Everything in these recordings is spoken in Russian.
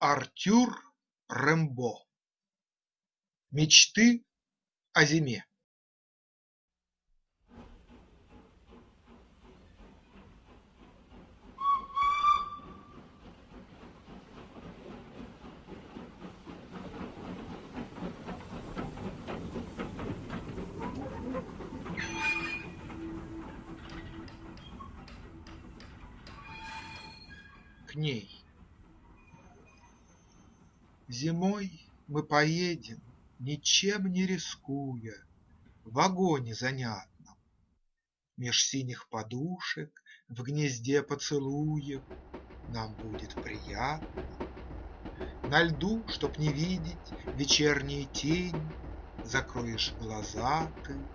Артюр Рембо Мечты о зиме. К ней Зимой мы поедем, ничем не рискуя, В вагоне занятном. Меж синих подушек, в гнезде поцелуев Нам будет приятно. На льду, чтоб не видеть вечерние тени, Закроешь глаза ты.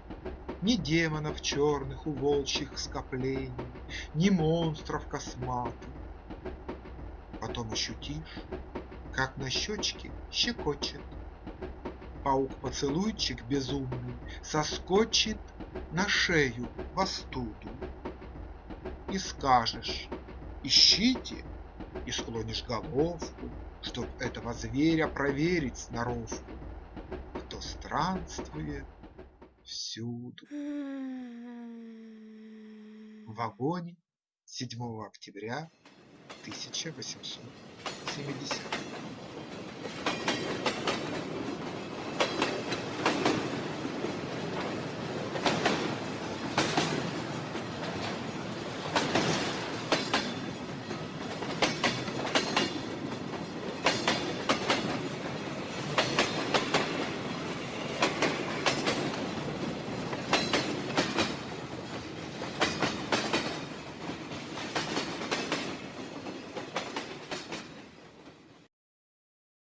Ни демонов черных у волчьих скоплений, Ни монстров косматых. Потом ощутишь как на щечке щекочет. Паук-поцелуйчик безумный соскочит На шею в остуду. И скажешь: ищите, и склонишь головку, Чтоб этого зверя проверить сноровку, Кто странствует всюду. В вагоне 7 октября тысяча восемьсот семидесятого.